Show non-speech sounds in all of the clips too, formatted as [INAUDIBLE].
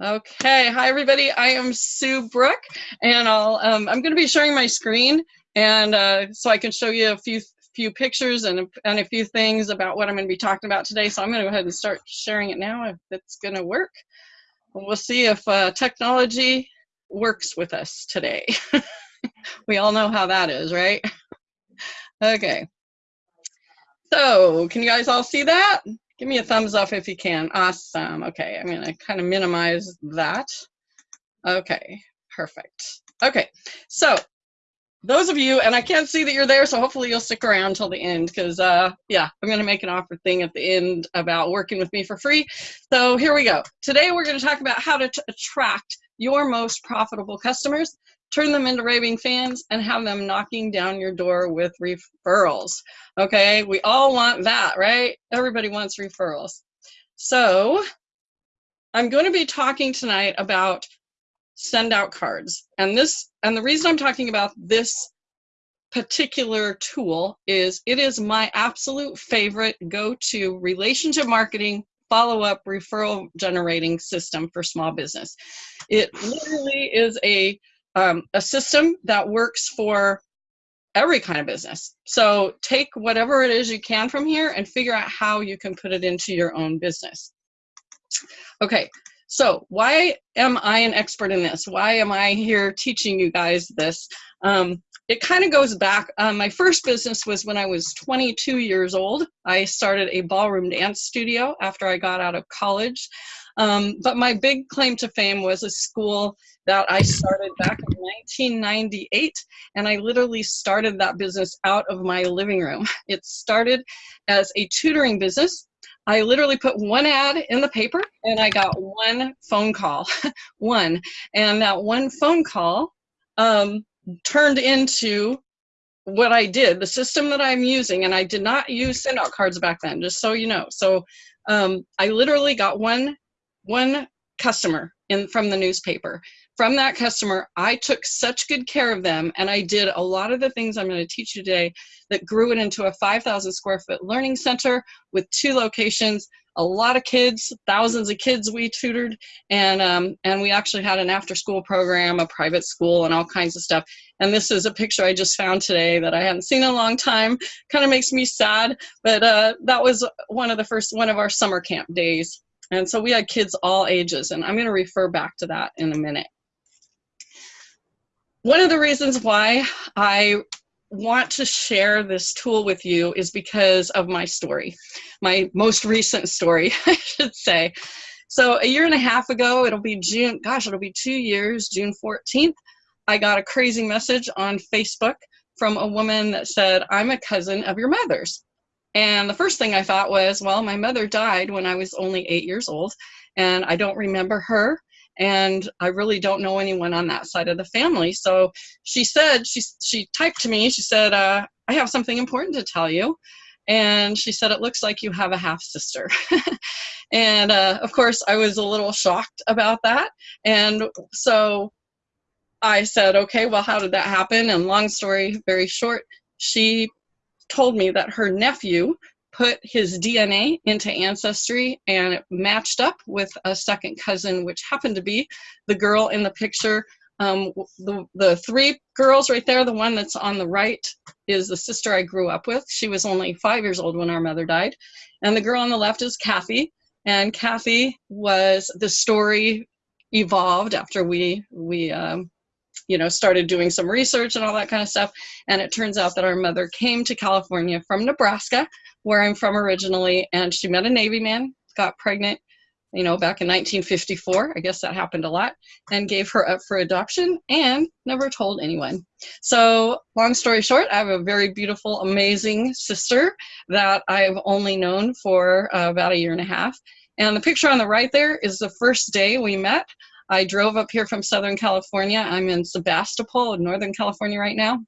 Okay, hi everybody. I am Sue Brook, and I'll um, I'm going to be sharing my screen, and uh, so I can show you a few few pictures and and a few things about what I'm going to be talking about today. So I'm going to go ahead and start sharing it now if it's going to work. We'll see if uh, technology works with us today. [LAUGHS] we all know how that is, right? Okay. So, can you guys all see that? Give me a thumbs up if you can. Awesome. Okay, I'm going to kind of minimize that. Okay, perfect. Okay, so those of you, and I can't see that you're there, so hopefully you'll stick around till the end because, uh, yeah, I'm going to make an offer thing at the end about working with me for free. So here we go. Today we're going to talk about how to attract your most profitable customers turn them into raving fans, and have them knocking down your door with referrals. Okay, we all want that, right? Everybody wants referrals. So I'm going to be talking tonight about SendOutCards. And this and the reason I'm talking about this particular tool is it is my absolute favorite go-to relationship marketing follow-up referral generating system for small business. It literally is a um, a system that works for every kind of business. So take whatever it is you can from here and figure out how you can put it into your own business. Okay, so why am I an expert in this? Why am I here teaching you guys this? Um, it kind of goes back. Um, my first business was when I was 22 years old. I started a ballroom dance studio after I got out of college. Um, but my big claim to fame was a school that I started back in 1998, and I literally started that business out of my living room. [LAUGHS] It started as a tutoring business. I literally put one ad in the paper and I got one phone call, [LAUGHS] one. And that one phone call um, turned into what I did, the system that I'm using, and I did not use SendOutCards back then, just so you know. So um, I literally got one one customer in from the newspaper from that customer, I took such good care of them and I did a lot of the things I'm going to teach you today that grew it into a 5,000 square foot learning center with two locations, a lot of kids, thousands of kids we tutored, and, um, and we actually had an after school program, a private school, and all kinds of stuff. And this is a picture I just found today that I hadn't seen in a long time. Kind of makes me sad, but uh, that was one of the first, one of our summer camp days. And so we had kids all ages, and I'm going to refer back to that in a minute. One of the reasons why I want to share this tool with you is because of my story, my most recent story, [LAUGHS] I should say. So a year and a half ago, it'll be June, gosh, it'll be two years, June 14th, I got a crazy message on Facebook from a woman that said, I'm a cousin of your mother's. And the first thing I thought was, well, my mother died when I was only eight years old, and I don't remember her and I really don't know anyone on that side of the family. So she said, she, she typed to me, she said, uh, I have something important to tell you. And she said, it looks like you have a half sister. [LAUGHS] and uh, of course, I was a little shocked about that. And so I said, okay, well, how did that happen? And long story very short, she told me that her nephew put his DNA into Ancestry and it matched up with a second cousin, which happened to be the girl in the picture. Um, the, the three girls right there, the one that's on the right is the sister I grew up with. She was only five years old when our mother died. And the girl on the left is Kathy. And Kathy was the story evolved after we, we um, you know, started doing some research and all that kind of stuff. And it turns out that our mother came to California from Nebraska, where I'm from originally, and she met a Navy man, got pregnant, you know, back in 1954. I guess that happened a lot, and gave her up for adoption and never told anyone. So, long story short, I have a very beautiful, amazing sister that I've only known for uh, about a year and a half. And the picture on the right there is the first day we met. I drove up here from Southern California. I'm in Sebastopol, Northern California right now.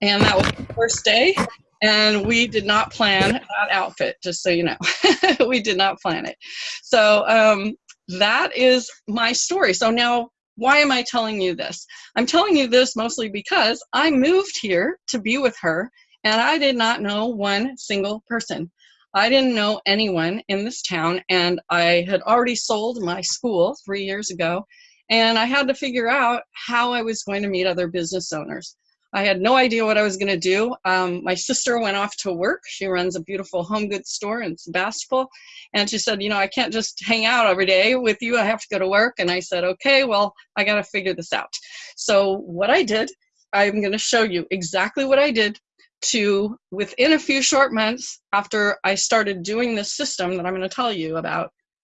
And that was the first day. And we did not plan that outfit, just so you know. [LAUGHS] we did not plan it. So um, that is my story. So now, why am I telling you this? I'm telling you this mostly because I moved here to be with her and I did not know one single person. I didn't know anyone in this town, and I had already sold my school three years ago, and I had to figure out how I was going to meet other business owners. I had no idea what I was going to do. Um, my sister went off to work. She runs a beautiful home goods store in Sebastopol. And she said, You know, I can't just hang out every day with you. I have to go to work. And I said, Okay, well, I got to figure this out. So, what I did, I'm going to show you exactly what I did to within a few short months after I started doing this system that I'm going to tell you about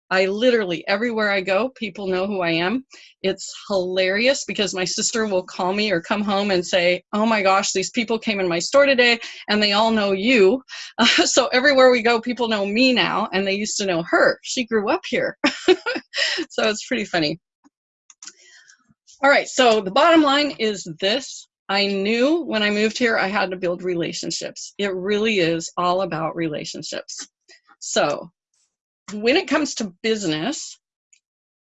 I literally, everywhere I go, people know who I am. It's hilarious because my sister will call me or come home and say, Oh my gosh, these people came in my store today and they all know you. Uh, [LAUGHS] so everywhere we go, people know me now and they used to know her. She grew up here. [LAUGHS] so it's pretty funny. All right, so the bottom line is this. I knew when I moved here I had to build relationships. It really is all about relationships. So when it comes to business,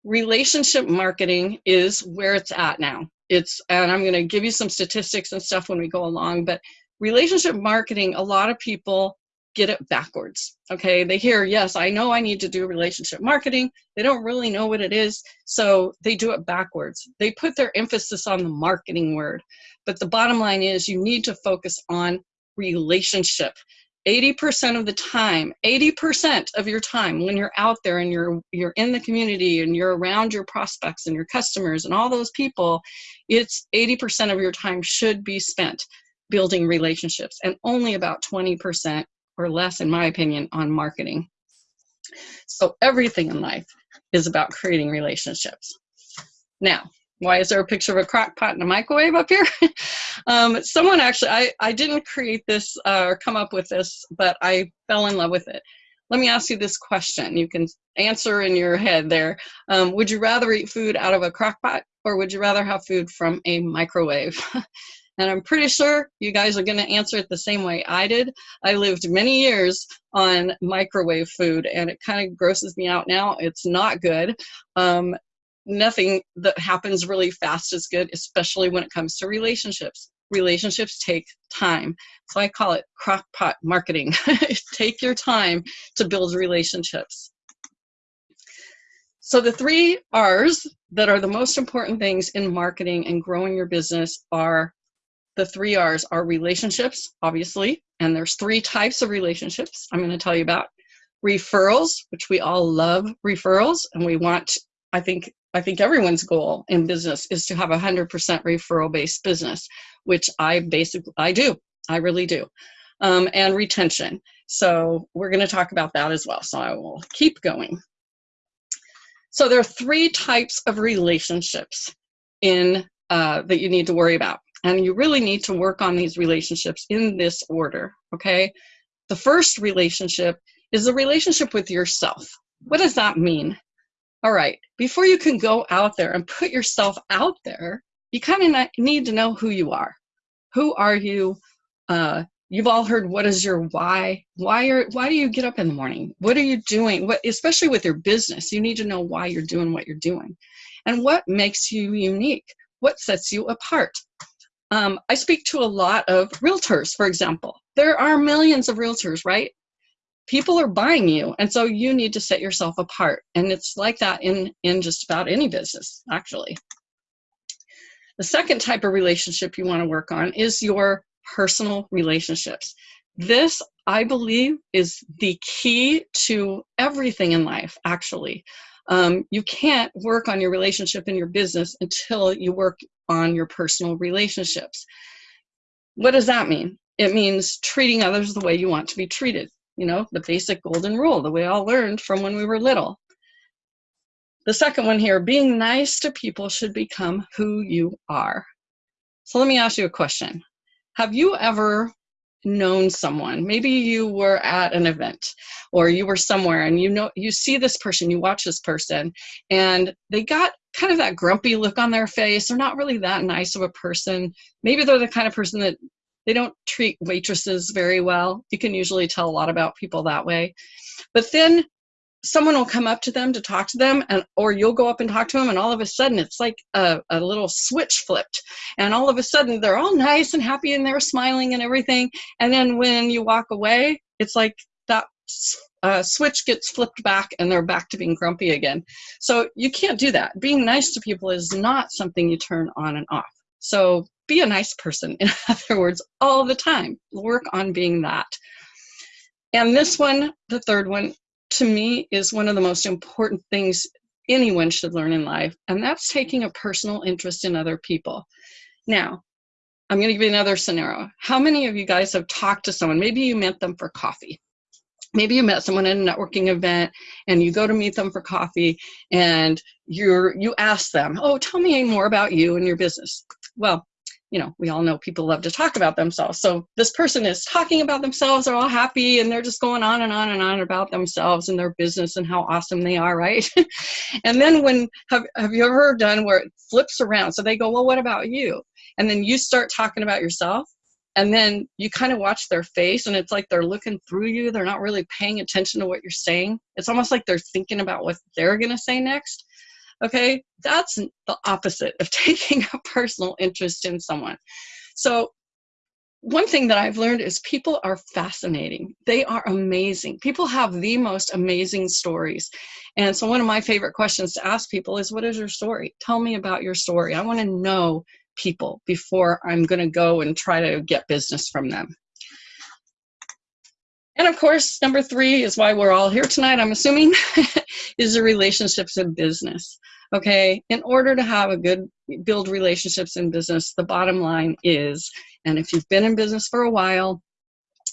relationship marketing is where it's at now. It's, and I'm going to give you some statistics and stuff when we go along, but relationship marketing, a lot of people get it backwards. Okay, they hear, yes, I know I need to do relationship marketing. They don't really know what it is, so they do it backwards. They put their emphasis on the marketing word, but the bottom line is you need to focus on relationship. 80% of the time 80% of your time when you're out there and you're you're in the community and you're around your prospects and your customers and all those people it's 80% of your time should be spent building relationships and only about 20% or less in my opinion on marketing so everything in life is about creating relationships now why is there a picture of a crock pot and a microwave up here? [LAUGHS] um, someone actually, I, I didn't create this uh, or come up with this, but I fell in love with it. Let me ask you this question. You can answer in your head there. Um, would you rather eat food out of a crock pot or would you rather have food from a microwave? [LAUGHS] and I'm pretty sure you guys are going to answer it the same way I did. I lived many years on microwave food and it kind of grosses me out now. It's not good. Um, nothing that happens really fast is good, especially when it comes to relationships. Relationships take time. So I call it crockpot marketing. [LAUGHS] take your time to build relationships. So the three R's that are the most important things in marketing and growing your business are the three R's are relationships, obviously, and there's three types of relationships I'm going to tell you about. Referrals, which we all love referrals, and we want, I think, I think everyone's goal in business is to have a 100% referral based business, which I basically, I do. I really do. Um, and retention. So we're going to talk about that as well. So I will keep going. So there are three types of relationships in uh, that you need to worry about. And you really need to work on these relationships in this order, okay? The first relationship is the relationship with yourself. What does that mean? all right, before you can go out there and put yourself out there, you kind of need to know who you are. Who are you? Uh, you've all heard what is your why? Why are why do you get up in the morning? What are you doing? What especially with your business, you need to know why you're doing what you're doing, and what makes you unique. What sets you apart? Um, I speak to a lot of realtors, for example. There are millions of realtors, right? people are buying you and so you need to set yourself apart and it's like that in in just about any business actually the second type of relationship you want to work on is your personal relationships this i believe is the key to everything in life actually um, you can't work on your relationship in your business until you work on your personal relationships what does that mean it means treating others the way you want to be treated you know, the basic golden rule that we all learned from when we were little. The second one here, being nice to people should become who you are. So let me ask you a question. Have you ever known someone maybe you were at an event or you were somewhere and you know you see this person you watch this person and they got kind of that grumpy look on their face they're not really that nice of a person maybe they're the kind of person that they don't treat waitresses very well. You can usually tell a lot about people that way. But then someone will come up to them to talk to them and or you'll go up and talk to them and all of a sudden it's like a, a little switch flipped and all of a sudden they're all nice and happy and they're smiling and everything and then when you walk away it's like that uh, switch gets flipped back and they're back to being grumpy again. So you can't do that. Being nice to people is not something you turn on and off. So be a nice person, [LAUGHS] in other words, all the time. Work on being that. And this one, the third one, to me is one of the most important things anyone should learn in life, and that's taking a personal interest in other people. Now, I'm going to give you another scenario. How many of you guys have talked to someone? Maybe you met them for coffee. Maybe you met someone at a networking event and you go to meet them for coffee and you're you ask them, "Oh, tell me more about you and your business." Well, you know, we all know people love to talk about themselves. So this person is talking about themselves, they're all happy, and they're just going on and on and on about themselves and their business and how awesome they are, [LAUGHS] right? and then when, have, have you ever done where it flips around? So they go, well, what about you? And then you start talking about yourself, and then you kind of watch their face, and it's like they're looking through you. They're not really paying attention to what you're saying. It's almost like they're thinking about what they're going to say next. Okay, that's the opposite of [LAUGHS] taking a personal interest in someone. So one thing that I've learned is people are fascinating. They are amazing. People have the most amazing stories. And so one of my favorite questions to ask people is, what is your story? Tell me about your story. I want to know people before I'm going to go and try to get business from them. And of course, number three is why we're all here tonight, I'm assuming, [LAUGHS] is the relationships in business. Okay, in order to have a good build relationships in business, the bottom line is, and if you've been in business for a while,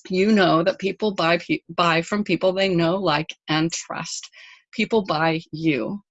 you know that people buy buy from people they know, like, and trust. People buy you.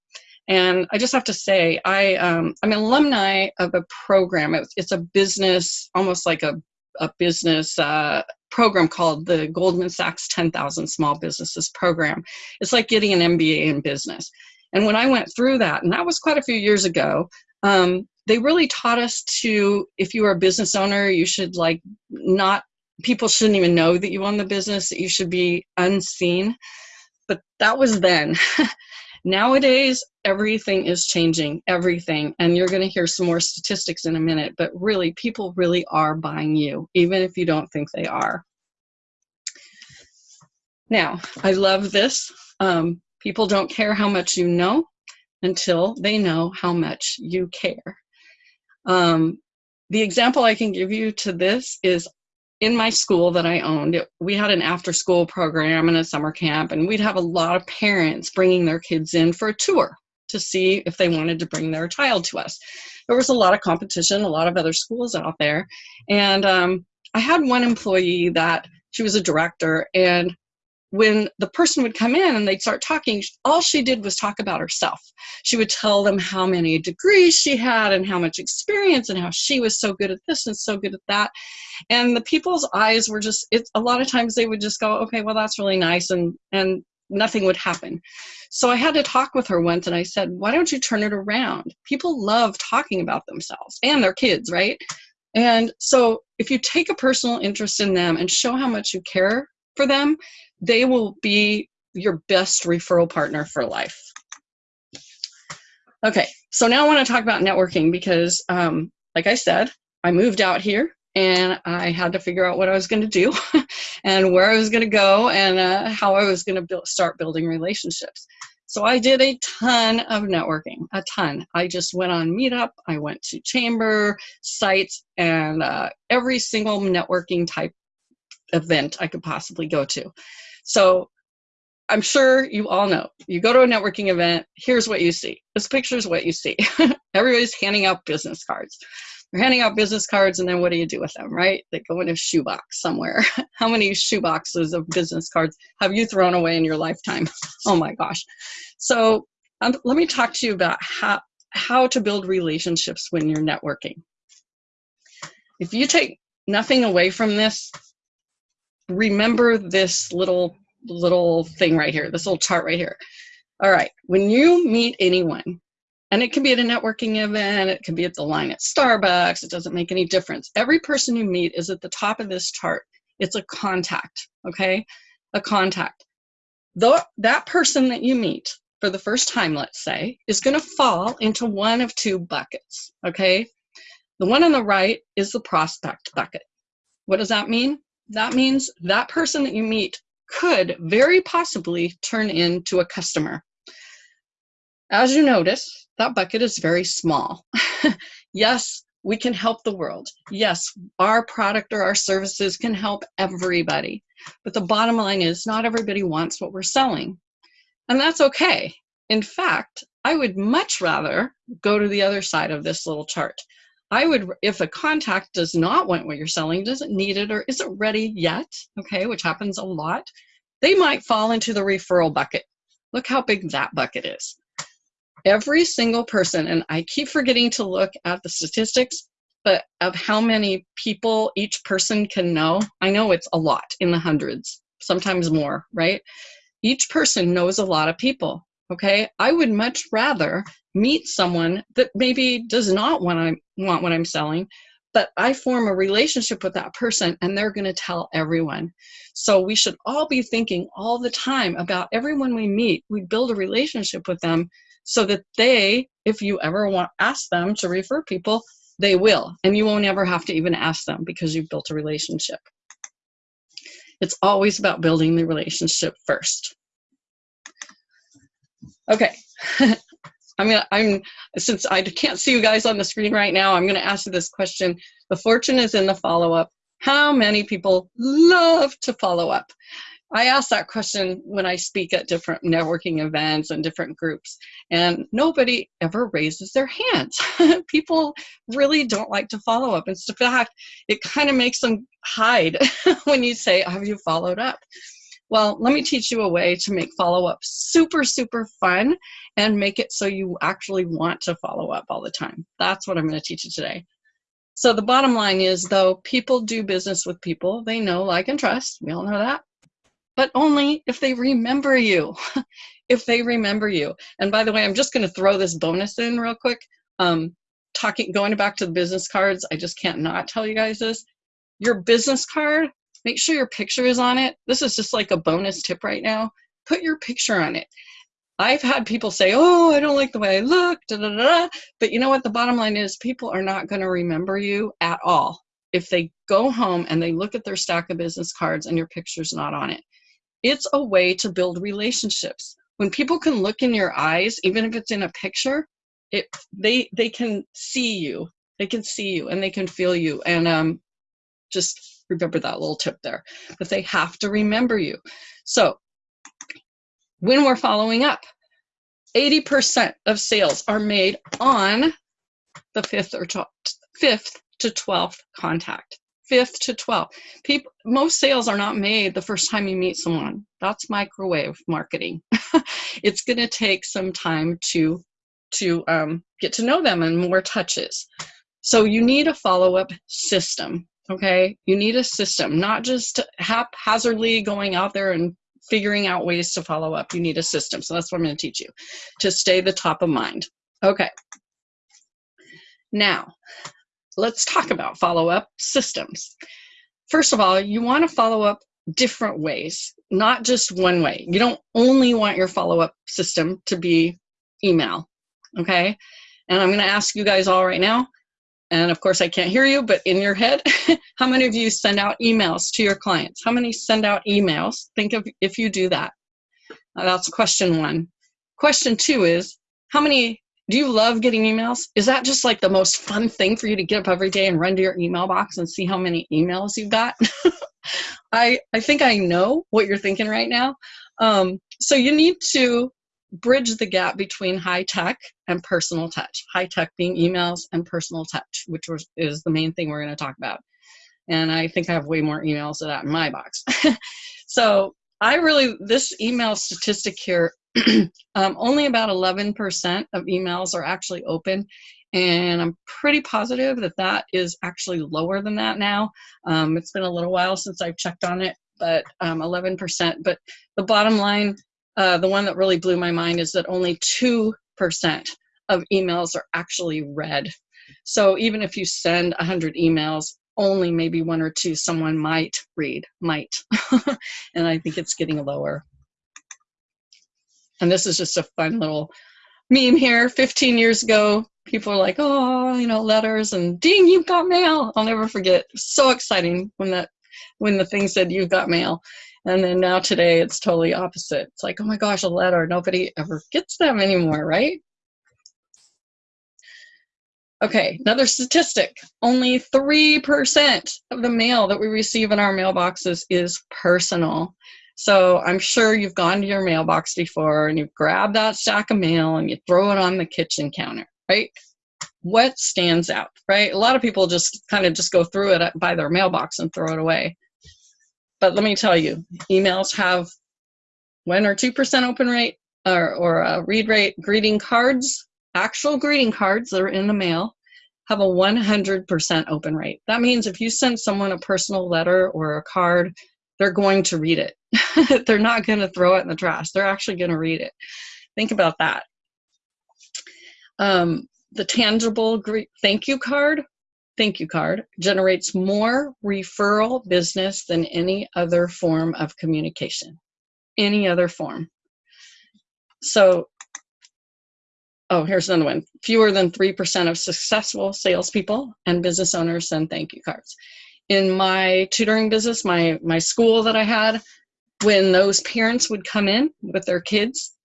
And I just have to say, I um, I'm an alumni of a program. It's, it's a business, almost like a a business uh, program called the Goldman Sachs 10,000 Small Businesses Program. It's like getting an MBA in business. And when I went through that, and that was quite a few years ago, um, they really taught us to, if you are a business owner, you should like not, people shouldn't even know that you own the business, that you should be unseen. But that was then. [LAUGHS] Nowadays, everything is changing, everything. And you're going to hear some more statistics in a minute, but really, people really are buying you, even if you don't think they are. Now, I love this. Um, people don't care how much you know until they know how much you care. Um, the example I can give you to this is in my school that I owned, it, we had an after school program and a summer camp, and we'd have a lot of parents bringing their kids in for a tour to see if they wanted to bring their child to us. There was a lot of competition, a lot of other schools out there, and um, I had one employee that she was a director, and when the person would come in and they'd start talking, all she did was talk about herself. She would tell them how many degrees she had and how much experience and how she was so good at this and so good at that. And the people's eyes were just, it, a lot of times they would just go, okay, well, that's really nice. And, and nothing would happen. So I had to talk with her once and I said, why don't you turn it around? People love talking about themselves and their kids, right? And so if you take a personal interest in them and show how much you care for them, they will be your best referral partner for life. Okay, so now I want to talk about networking because, um, like I said, I moved out here and I had to figure out what I was going to do [LAUGHS] and where I was going to go and uh, how I was going to build, start building relationships. So I did a ton of networking, a ton. I just went on Meetup, I went to chamber sites, and uh, every single networking type event I could possibly go to. So I'm sure you all know. You go to a networking event, here's what you see. This picture is what you see. [LAUGHS] Everybody's handing out business cards. They're handing out business cards, and then what do you do with them, right? They go in a shoebox somewhere. [LAUGHS] How many shoeboxes of business cards have you thrown away in your lifetime? [LAUGHS] oh my gosh. So um, let me talk to you about how, how to build relationships when you're networking. If you take nothing away from this, remember this little little thing right here, this little chart right here. All right, when you meet anyone, and it can be at a networking event, it can be at the line at Starbucks, it doesn't make any difference. Every person you meet is at the top of this chart. It's a contact, okay? A contact. Though that person that you meet for the first time, let's say, is going to fall into one of two buckets, okay? The one on the right is the prospect bucket. What does that mean? That means that person that you meet could very possibly turn into a customer. As you notice, that bucket is very small. [LAUGHS] yes, we can help the world. Yes, our product or our services can help everybody. But the bottom line is not everybody wants what we're selling. And that's okay. In fact, I would much rather go to the other side of this little chart. I would, if a contact does not want what you're selling, doesn't need it, or isn't ready yet, okay, which happens a lot, they might fall into the referral bucket. Look how big that bucket is every single person, and I keep forgetting to look at the statistics, but of how many people each person can know, I know it's a lot in the hundreds, sometimes more, right? Each person knows a lot of people, okay? I would much rather meet someone that maybe does not want, I, want what I'm selling, but I form a relationship with that person and they're going to tell everyone. So we should all be thinking all the time about everyone we meet. We build a relationship with them so that they, if you ever want ask them to refer people, they will. And you won't ever have to even ask them because you've built a relationship. It's always about building the relationship first. Okay. [LAUGHS] I'm gonna, I'm, since I can't see you guys on the screen right now, I'm gonna ask you this question. The fortune is in the follow-up. How many people love to follow up? I ask that question when I speak at different networking events and different groups, and nobody ever raises their hands. [LAUGHS] People really don't like to follow up. In fact, it kind of makes them hide [LAUGHS] when you say, Have you followed up? Well, let me teach you a way to make follow up super, super fun and make it so you actually want to follow up all the time. That's what I'm going to teach you today. So, the bottom line is though, people do business with people they know, like, and trust. We all know that but only if they remember you. [LAUGHS] if they remember you. And by the way, I'm just going to throw this bonus in real quick. Um, talking, going back to the business cards, I just can't not tell you guys this. Your business card, make sure your picture is on it. This is just like a bonus tip right now. Put your picture on it. I've had people say, oh, I don't like the way I look, da, da, da. but you know what? The bottom line is people are not going to remember you at all if they go home and they look at their stack of business cards and your picture's not on it. It's a way to build relationships. When people can look in your eyes, even if it's in a picture, it they they can see you. They can see you and they can feel you. And um, just remember that little tip there. But they have to remember you. So when we're following up, 80% of sales are made on the fifth or fifth to 12th contact fifth to 12th. People, most sales are not made the first time you meet someone. That's microwave marketing. [LAUGHS] it's going to take some time to to um, get to know them and more touches. So you need a follow-up system. Okay, you need a system, not just haphazardly going out there and figuring out ways to follow up. You need a system. So that's what I'm going to teach you to stay the top of mind. Okay. Now, let's talk about follow-up systems. First of all, you want to follow up different ways, not just one way. You don't only want your follow-up system to be email, okay? And I'm going to ask you guys all right now, and of course I can't hear you, but in your head, [LAUGHS] how many of you send out emails to your clients? How many send out emails? Think of if you do that. that's question one. Question two is, how many do you love getting emails? Is that just like the most fun thing for you to get up every day and run to your email box and see how many emails you've got? [LAUGHS] I, I think I know what you're thinking right now. Um, so you need to bridge the gap between high tech and personal touch. High tech being emails and personal touch, which was, is the main thing we're going to talk about. And I think I have way more emails of that in my box. [LAUGHS] so I really, this email statistic here [CLEARS THROAT] um, only about 11% of emails are actually open and I'm pretty positive that that is actually lower than that now. Um, it's been a little while since I've checked on it, but 11%. Um, but the bottom line, uh, the one that really blew my mind is that only 2% of emails are actually read. So even if you send 100 emails, only maybe one or two someone might read, might. [LAUGHS] and I think it's getting lower. And this is just a fun little meme here. 15 years ago, people are like, oh, you know, letters and ding, you've got mail. I'll never forget. So exciting when that when the thing said you've got mail. And then now today it's totally opposite. It's like, oh my gosh, a letter. Nobody ever gets them anymore, right? Okay, another statistic. Only 3% of the mail that we receive in our mailboxes is personal. So I'm sure you've gone to your mailbox before and you've grabbed that stack of mail and you throw it on the kitchen counter, right? What stands out, right? A lot of people just kind of just go through it by their mailbox and throw it away. But let me tell you, emails have one or 2% open rate or, or a read rate. Greeting cards actual greeting cards that are in the mail have a 100% open rate. That means if you send someone a personal letter or a card, they're going to read it. [LAUGHS] they're not going to throw it in the trash. They're actually going to read it. Think about that. Um, the tangible thank you card, thank you card generates more referral business than any other form of communication. Any other form. So oh, here's another one. Fewer than 3% of successful salespeople and business owners send thank you cards. In my tutoring business, my, my school that I had, when those parents would come in with their kids,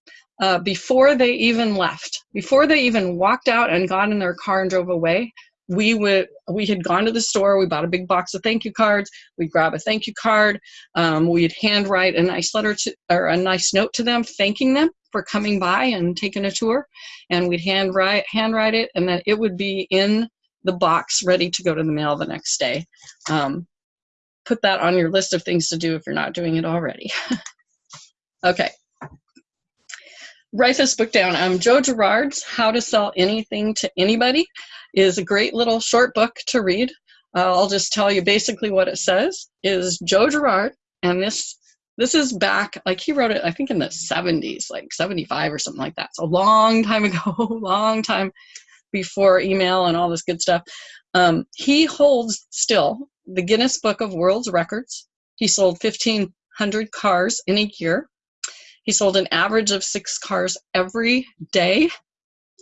uh, before they even left, before they even walked out and got in their car and drove away, we would we had gone to the store we bought a big box of thank you cards we'd grab a thank you card um, we'd handwrite a nice letter to or a nice note to them thanking them for coming by and taking a tour. And we'd handwrite handwrite it and then it would be in the box ready to go to the mail the next day. Um, put that on your list of things to do if you're not doing it already. [LAUGHS] Okay. Write this book down. Um, joe girard's how to sell anything to anybody is a great little short book to read. Uh, I'll just tell you basically what it says is Joe Girard, and this this is back like he wrote it I think in the 70s, like 75 or something like that. It's a long time ago, [LAUGHS] long time before email and all this good stuff. Um, he holds still the Guinness Book of World's Records. He sold 1,500 cars in a year. He sold an average of six cars every day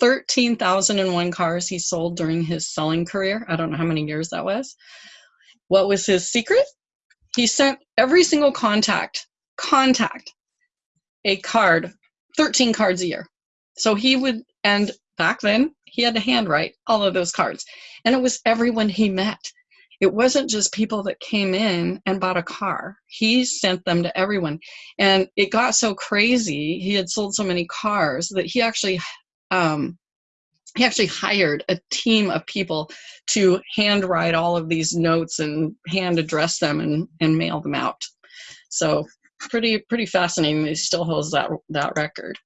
13,001 cars he sold during his selling career. I don't know how many years that was. What was his secret? He sent every single contact, contact, a card, 13 cards a year. So he would, and back then, he had to handwrite all of those cards. And it was everyone he met. It wasn't just people that came in and bought a car. He sent them to everyone. And it got so crazy, he had sold so many cars that he actually um, he actually hired a team of people to handwrite all of these notes and hand address them and, and mail them out. So pretty pretty fascinating. He still holds that that record.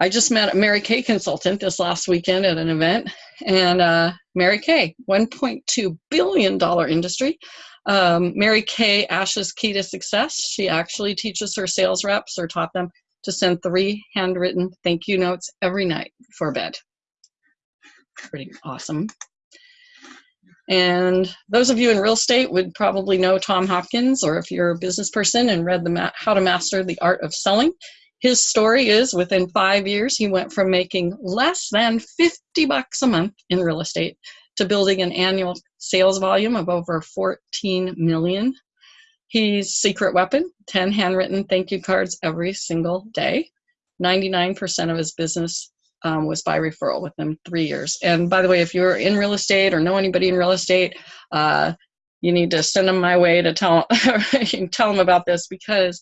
I just met a Mary Kay consultant this last weekend at an event, and uh, Mary Kay, 1.2 billion dollar industry. Um, Mary Kay Ash's key to success. She actually teaches her sales reps or taught them to send three handwritten thank you notes every night before bed. Pretty awesome. And those of you in real estate would probably know Tom Hopkins, or if you're a business person and read the How to Master the Art of Selling, his story is within five years, he went from making less than 50 bucks a month in real estate to building an annual sales volume of over 14 million He's secret weapon, 10 handwritten thank you cards every single day. 99% of his business um, was by referral within three years. And by the way, if you're in real estate or know anybody in real estate, uh, you need to send them my way to tell, [LAUGHS] tell them about this because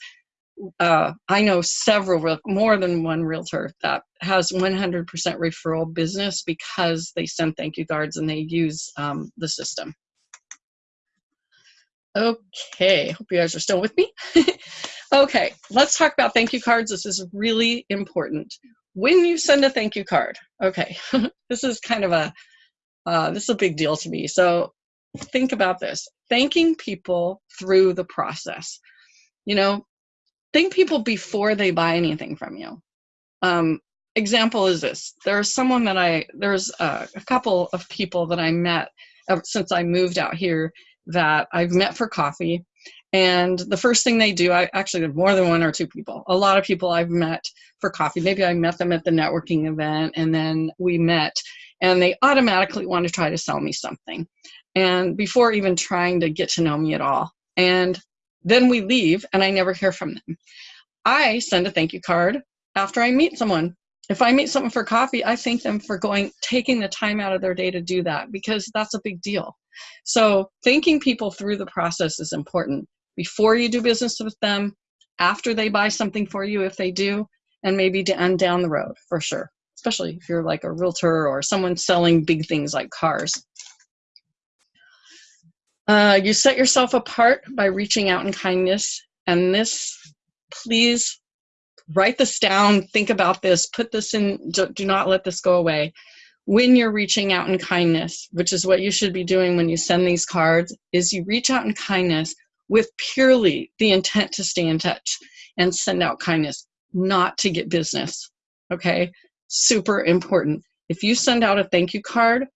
uh, I know several, more than one realtor that has 100% referral business because they send thank you cards and they use um, the system. Okay, hope you guys are still with me. [LAUGHS] okay, let's talk about thank you cards. This is really important. When you send a thank you card, okay, [LAUGHS] this is kind of a, uh, this is a big deal to me. So think about this, thanking people through the process. You know, thank people before they buy anything from you. Um, example is this, there's someone that I, there's a, a couple of people that I met since I moved out here that I've met for coffee. And the first thing they do, I actually have more than one or two people, a lot of people I've met for coffee. Maybe I met them at the networking event and then we met and they automatically want to try to sell me something. And before even trying to get to know me at all. And then we leave and I never hear from them. I send a thank you card after I meet someone. If I meet someone for coffee, I thank them for going, taking the time out of their day to do that because that's a big deal. So thinking people through the process is important. Before you do business with them, after they buy something for you, if they do, and maybe and down the road for sure, especially if you're like a realtor or someone selling big things like cars. Uh, you set yourself apart by reaching out in kindness. And this, please write this down, think about this, put this in, do, do not let this go away. When you're reaching out in kindness, which is what you should be doing when you send these cards, is you reach out in kindness with purely the intent to stay in touch and send out kindness, not to get business. Okay, super important. If you send out a thank you card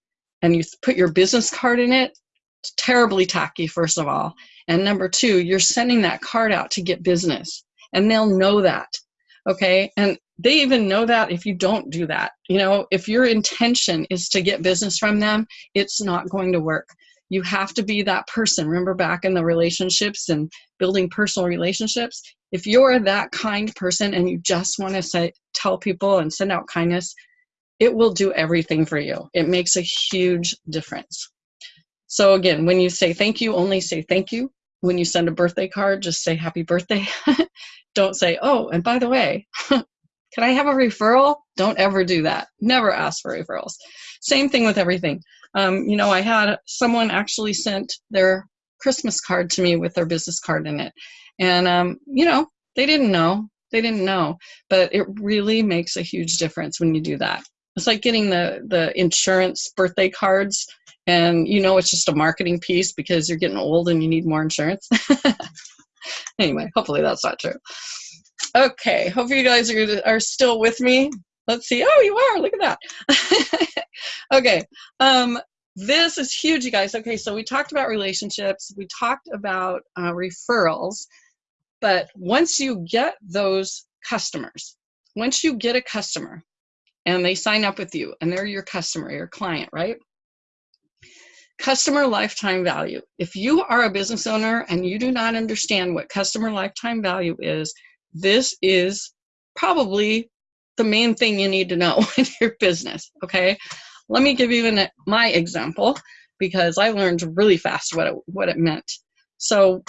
and you put your business card in it, it's terribly tacky, first of all. And number two, you're sending that card out to get business, and they'll know that. Okay, and they even know that if you don't do that. You know, if your intention is to get business from them, it's not going to work you have to be that person. Remember back in the relationships and building personal relationships? If you're that kind person and you just want to say, tell people and send out kindness, it will do everything for you. It makes a huge difference. So again, when you say thank you, only say thank you. When you send a birthday card, just say happy birthday. [LAUGHS] Don't say, oh, and by the way, [LAUGHS] can I have a referral? Don't ever do that. Never ask for referrals. Same thing with everything. Um, you know, I had someone actually sent their Christmas card to me with their business card in it. And, um, you know, they didn't know. They didn't know. But it really makes a huge difference when you do that. It's like getting the, the insurance birthday cards and you know it's just a marketing piece because you're getting old and you need more insurance. [LAUGHS] anyway, hopefully that's not true. Okay, hope you guys are, are still with me. Let's see. Oh, you are. Look at that. [LAUGHS] okay. Um, this is huge, you guys. Okay, so we talked about relationships. We talked about uh, referrals. But once you get those customers, once you get a customer and they sign up with you and they're your customer, your client, right? Customer lifetime value. If you are a business owner and you do not understand what customer lifetime value is, this is probably the main thing you need to know [LAUGHS] in your business, okay? Let me give you an, my example because I learned really fast what it, what it meant. So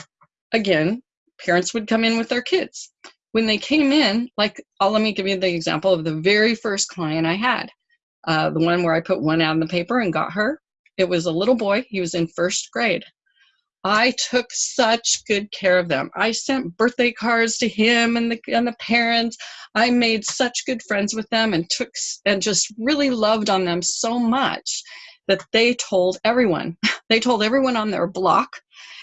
again, parents would come in with their kids. When they came in, like, I'll, let me give you the example of the very first client I had. Uh, the one where I put one out in the paper and got her. It was a little boy. He was in first grade. I took such good care of them. I sent birthday cards to him and the and the parents. I made such good friends with them and took and just really loved on them so much that they told everyone. [LAUGHS] They told everyone on their block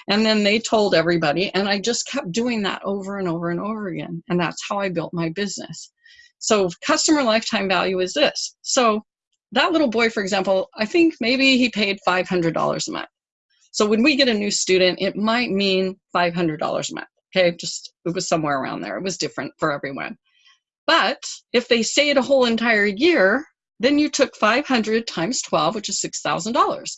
and then they told everybody and I just kept doing that over and over and over again and that's how I built my business. So customer lifetime value is this. So that little boy for example, I think maybe he paid $500 a month so when we get a new student, it might mean $500 a month. Okay, just it was somewhere around there. It was different for everyone. But if they stayed a whole entire year, then you took 500 times 12, which is $6,000.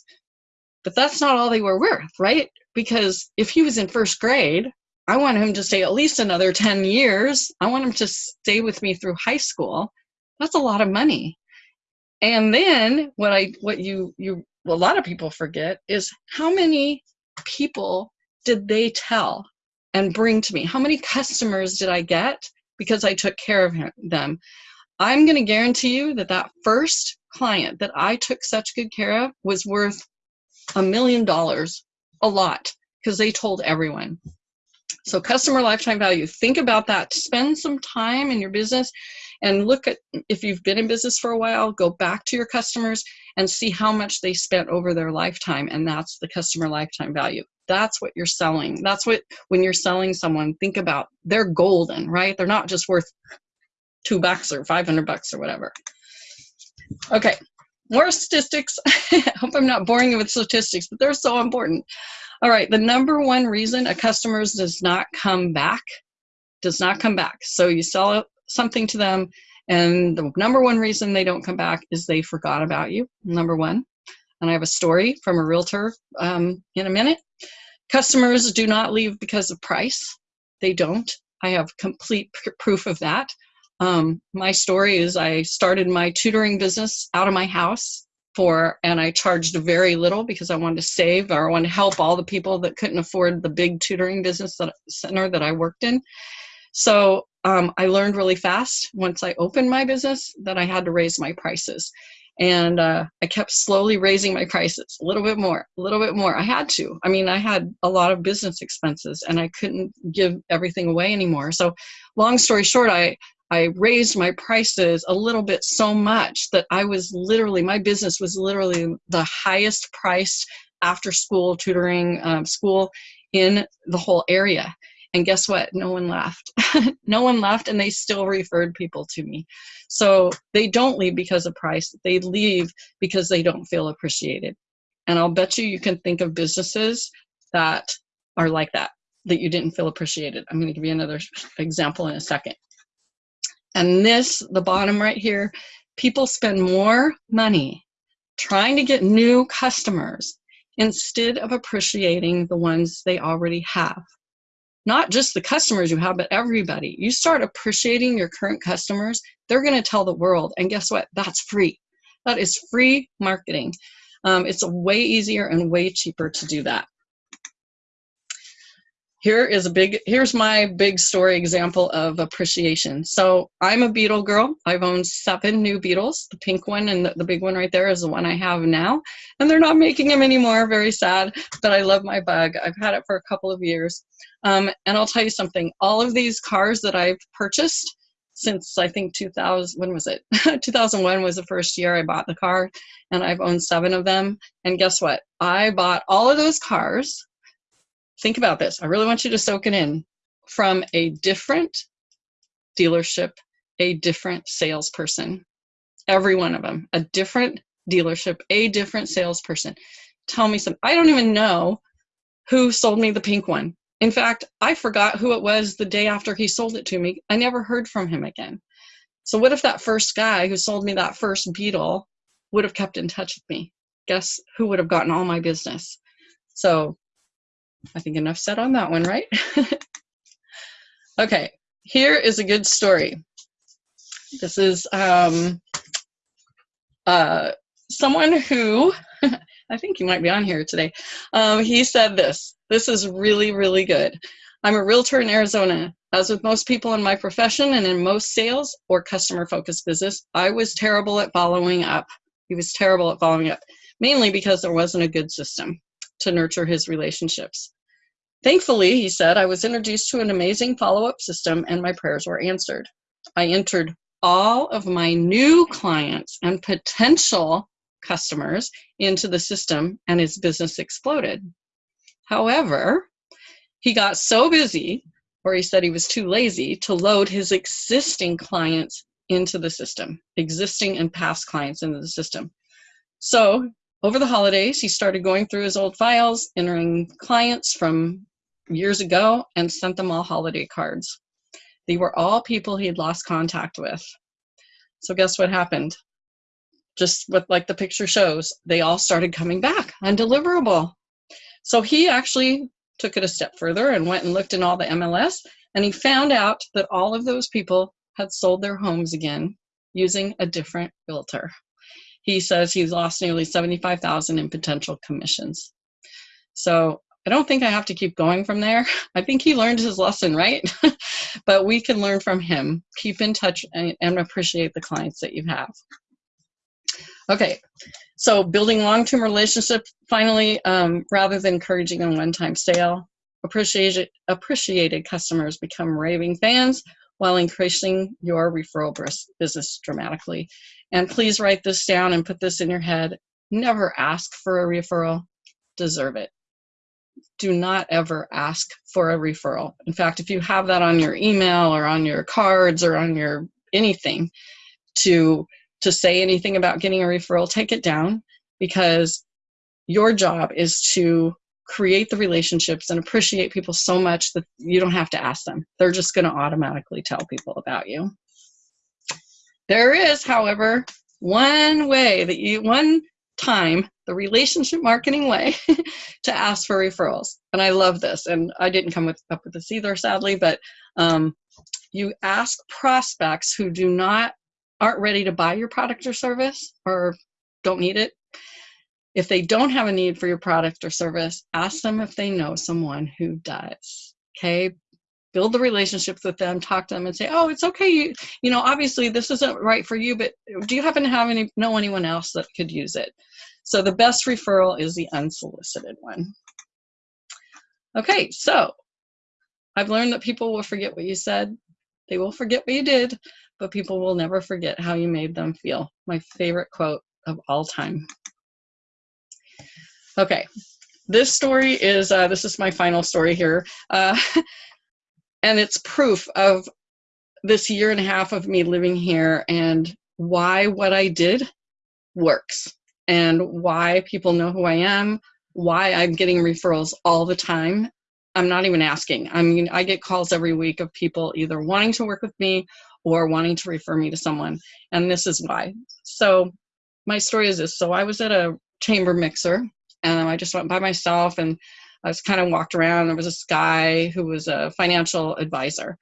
But that's not all they were worth, right? Because if he was in first grade, I want him to stay at least another 10 years. I want him to stay with me through high school. That's a lot of money. And then what I what you you a lot of people forget is how many people did they tell and bring to me? How many customers did I get because I took care of them? I'm going to guarantee you that that first client that I took such good care of was worth a million dollars, a lot, because they told everyone. So customer lifetime value, think about that. Spend some time in your business and look at, if you've been in business for a while, go back to your customers and see how much they spent over their lifetime. And that's the customer lifetime value. That's what you're selling. That's what, when you're selling someone, think about they're golden, right? They're not just worth two bucks or 500 bucks or whatever. Okay, more statistics. [LAUGHS] I hope I'm not boring you with statistics, but they're so important. All right, the number one reason a customer does not come back, does not come back. So you sell something to them and the number one reason they don't come back is they forgot about you, number one. And I have a story from a realtor um, in a minute. Customers do not leave because of price. They don't. I have complete proof of that. Um, my story is I started my tutoring business out of my house for, and I charged very little because I wanted to save or I wanted to help all the people that couldn't afford the big tutoring business that, center that I worked in. So um, I learned really fast once I opened my business that I had to raise my prices. And uh, I kept slowly raising my prices a little bit more, a little bit more. I had to. I mean, I had a lot of business expenses and I couldn't give everything away anymore. So, long story short, I, I raised my prices a little bit so much that I was literally, my business was literally the highest priced after school tutoring um, school in the whole area. And guess what? No one left. [LAUGHS] no one left, and they still referred people to me. So they don't leave because of price. They leave because they don't feel appreciated. And I'll bet you you can think of businesses that are like that, that you didn't feel appreciated. I'm going to give you another example in a second. And this, the bottom right here, people spend more money trying to get new customers instead of appreciating the ones they already have not just the customers you have, but everybody. You start appreciating your current customers, they're going to tell the world. And guess what? That's free. That is free marketing. Um, it's way easier and way cheaper to do that here is a big here's my big story example of appreciation. So i'm a beetle girl. I've owned seven new beetles. The pink one and the, the, big one right there is the one i have now. And they're not making them anymore. Very sad but i love my bug. I've had it for a couple of years. Um, and i'll tell you something. All of these cars that i've purchased since i think 2000 when was it? [LAUGHS] 2001 was the first year i bought the car and i've owned seven of them. And guess what? I bought all of those cars think about this. I really want you to soak it in from a different dealership, a different salesperson. Every one of them, a different dealership, a different salesperson. Tell me some. I don't even know who sold me the pink one. In fact, I forgot who it was the day after he sold it to me. I never heard from him again. So, what if that first guy who sold me that first Beetle would have kept in touch with me? Guess who would have gotten all my business? So, I think enough said on that one, right? [LAUGHS] okay, here is a good story. This is um, uh, someone who, [LAUGHS] I think he might be on here today. Um, he said this. This is really, really good. I'm a realtor in Arizona. As with most people in my profession and in most sales or customer focused business, I was terrible at following up. He was terrible at following up, mainly because there wasn't a good system to nurture his relationships. Thankfully, he said, I was introduced to an amazing follow up system and my prayers were answered. I entered all of my new clients and potential customers into the system and his business exploded. However, he got so busy, or he said he was too lazy, to load his existing clients into the system, existing and past clients into the system. So over the holidays, he started going through his old files, entering clients from years ago and sent them all holiday cards. They were all people he had lost contact with. So guess what happened? Just what like the picture shows, they all started coming back undeliverable. So he actually took it a step further and went and looked in all the MLS and he found out that all of those people had sold their homes again using a different realtor. He says he's lost nearly 75,000 in potential commissions. So I don't think I have to keep going from there. [LAUGHS] I think he learned his lesson, right? [LAUGHS] but we can learn from him. Keep in touch and, and appreciate the clients that you have. Okay, so building long-term relationships, finally, um, rather than encouraging a one-time sale, appreciated, appreciated customers become raving fans while increasing your referral business dramatically. And please write this down and put this in your head. Never ask for a referral, deserve it do not ever ask for a referral. In fact, if you have that on your email or on your cards or on your anything to to say anything about getting a referral, take it down because your job is to create the relationships and appreciate people so much that you don't have to ask them. They're just going to automatically tell people about you. There is, however, one way that you one time the relationship marketing way [LAUGHS] to ask for referrals. And I love this. And I didn't come with, up with this either, sadly, but um, you ask prospects who do not aren't ready to buy your product or service or don't need it. If they don't have a need for your product or service, ask them if they know someone who does. Okay, build the relationships with them talk to them and say oh it's okay you you know obviously this isn't right for you but do you happen to have any know anyone else that could use it? So the best referral is the unsolicited one. Okay so i've learned that people will forget what you said. They will forget what you did but people will never forget how you made them feel. My favorite quote of all time. Okay this story is uh, this is my final story here. Uh, [LAUGHS] and it's proof of this year and a half of me living here and why what I did works and why people know who I am, why I'm getting referrals all the time. I'm not even asking. I mean, I get calls every week of people either wanting to work with me or wanting to refer me to someone. And this is why. So my story is this. So I was at a chamber mixer and I just went by myself and I was kind of walked around. There was this guy who was a financial advisor,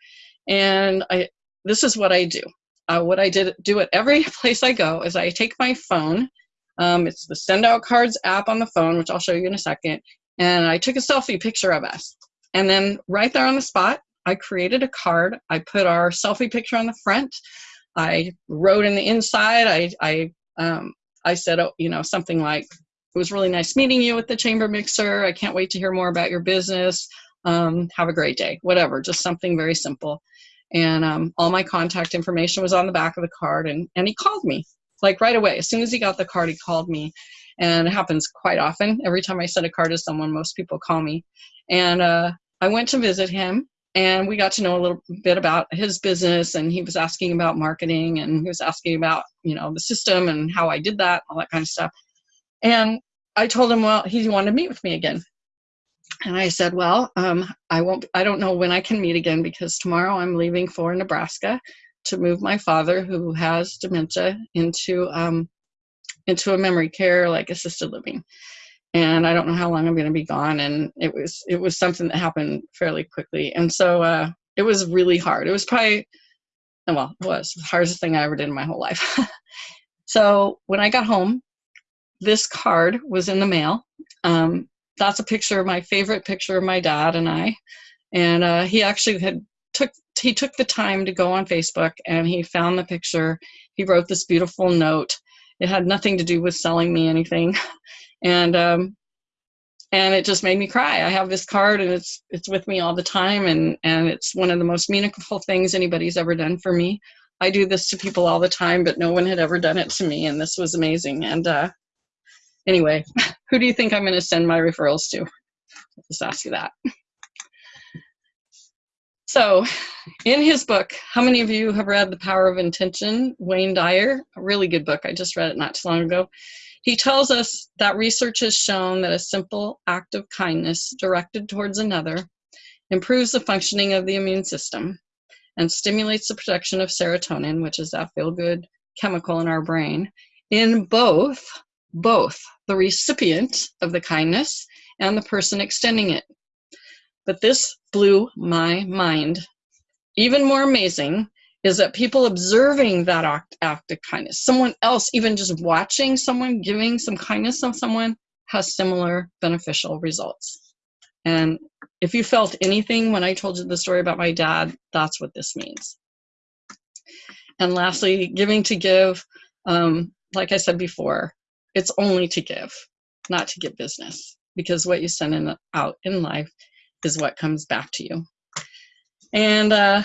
and I this is what I do. Uh, what I did do at every [LAUGHS] place I go is I take my phone. Um, it's the SendOutCards app on the phone, which I'll show you in a second, and I took a selfie picture of us. And then right there on the spot, I created a card. I put our selfie picture on the front. I wrote in the inside. I I um, I said, oh, you know, something like it was really nice meeting you at the chamber mixer. I can't wait to hear more about your business. Um, have a great day. Whatever, just something very simple. And um, all my contact information was on the back of the card. And, and he called me like right away. As soon as he got the card, he called me. And it happens quite often. Every time I send a card to someone, most people call me. And uh, I went to visit him and we got to know a little bit about his business and he was asking about marketing and he was asking about you know the system and how i did that all that kind of stuff and I told him, well, he wanted to meet with me again. And I said, well, um, I won't, I don't know when I can meet again because tomorrow I'm leaving for Nebraska to move my father who has dementia into, um, into a memory care, like assisted living. And I don't know how long I'm going to be gone. And it was, it was something that happened fairly quickly. And so, uh, it was really hard. It was probably, well, it was the hardest thing I ever did in my whole life. [LAUGHS] so when I got home, this card was in the mail. Um, that's a picture, of my favorite picture of my dad and I. And uh, he actually had took he took the time to go on Facebook and he found the picture. He wrote this beautiful note. It had nothing to do with selling me anything, [LAUGHS] and um, and it just made me cry. I have this card and it's it's with me all the time, and and it's one of the most meaningful things anybody's ever done for me. I do this to people all the time, but no one had ever done it to me, and this was amazing. And uh, Anyway, [LAUGHS] who do you think I'm going to send my referrals to? I'll just ask you that. So, in his book, how many of you have read The Power of Intention? Wayne Dyer, a really good book. I just read it not too long ago. He tells us that research has shown that a simple act of kindness directed towards another improves the functioning of the immune system and stimulates the production of serotonin, which is that feel good chemical in our brain, in both both the recipient of the kindness and the person extending it. But this blew my mind. Even more amazing is that people observing that act, act of kindness, someone else, even just watching someone giving some kindness to someone, has similar beneficial results. And if you felt anything when I told you the story about my dad, that's what this means. And lastly, giving to give, um, like I said before, it's only to give, not to get business, because what you send in, out in life is what comes back to you. And uh,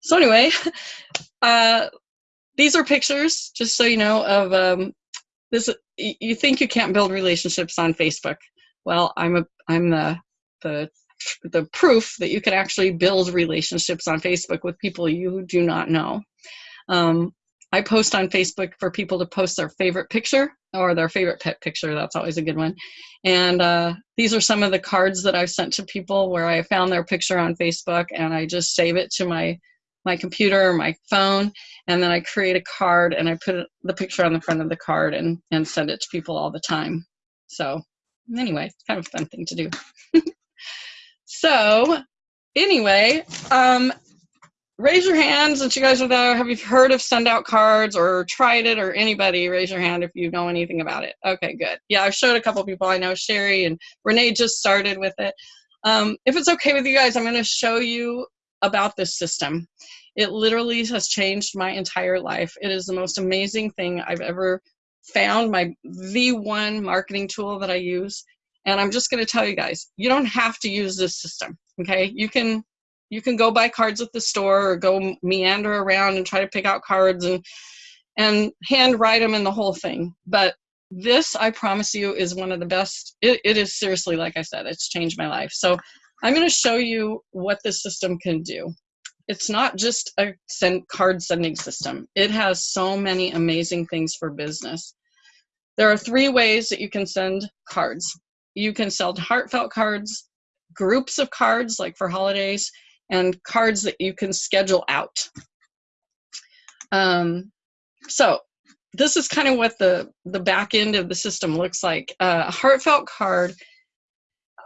so anyway, [LAUGHS] uh, these are pictures, just so you know, of um, this. You think you can't build relationships on Facebook? Well, I'm a I'm the the the proof that you can actually build relationships on Facebook with people you do not know. Um, I post on Facebook for people to post their favorite picture or their favorite pet picture. That's always a good one. And uh, these are some of the cards that I've sent to people where I found their picture on Facebook and I just save it to my my computer or my phone, and then I create a card and I put the picture on the front of the card and, and send it to people all the time. So anyway, kind of a fun thing to do. [LAUGHS] so anyway, um, raise your hands since you guys are there. Have you heard of SendOutCards or tried it or anybody raise your hand if you know anything about it. Okay, good. Yeah, I've showed a couple people I know. Sherry and Renee just started with it. Um, if it's okay with you guys, I'm going to show you about this system. It literally has changed my entire life. It is the most amazing thing I've ever found, my the one marketing tool that I use. And I'm just going to tell you guys, you don't have to use this system, okay? You can you can go buy cards at the store or go meander around and try to pick out cards and and hand write them in the whole thing. But this, I promise you, is one of the best. It, it is seriously, like I said, it's changed my life. So I'm going to show you what this system can do. It's not just a send card sending system. It has so many amazing things for business. There are three ways that you can send cards. You can send heartfelt cards, groups of cards like for holidays, and cards that you can schedule out. Um, so this is kind of what the, the back end of the system looks like. Uh, a heartfelt card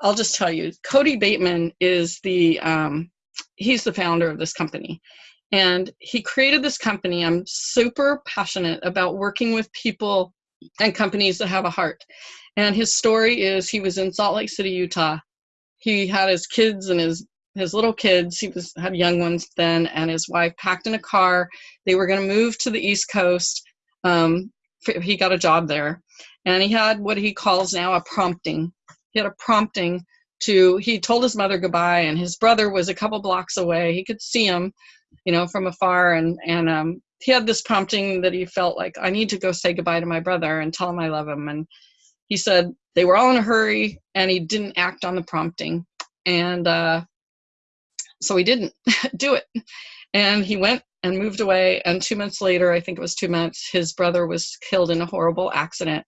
I'll just tell you, Kody Bateman is the, um, he's the founder of this company. And he created this company. I'm super passionate about working with people and companies that have a heart. And his story is he was in Salt Lake City, Utah. He had his kids and his his little kids, he was had young ones then, and his wife packed in a car. They were going to move to the East Coast. Um, he got a job there, and he had what he calls now a prompting he had a prompting to he told his mother goodbye and his brother was a couple blocks away he could see him you know from afar and and um, he had this prompting that he felt like i need to go say goodbye to my brother and tell him i love him and he said they were all in a hurry and he didn't act on the prompting and uh, so he didn't [LAUGHS] do it and he went and moved away and two months later i think it was two months his brother was killed in a horrible accident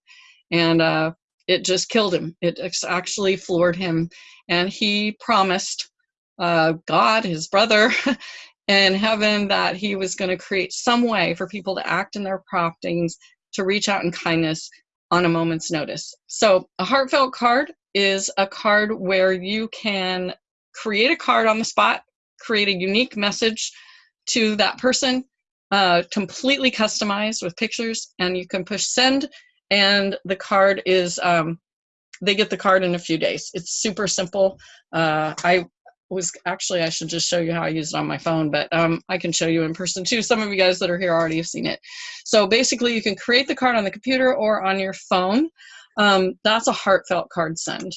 and uh, it just killed him. It actually floored him. And he promised uh, God, his brother, [LAUGHS] in heaven that he was going to create some way for people to act in their promptings to reach out in kindness on a moment's notice. So, a heartfelt card is a card where you can create a card on the spot, create a unique message to that person, uh, completely customized with pictures, and you can push send and the card is um, they get the card in a few days. It's super simple. Uh, I was actually I should just show you how I use it on my phone, but um, I can show you in person too. Some of you guys that are here already have seen it. So basically, you can create the card on the computer or on your phone. Um, that's a heartfelt card send.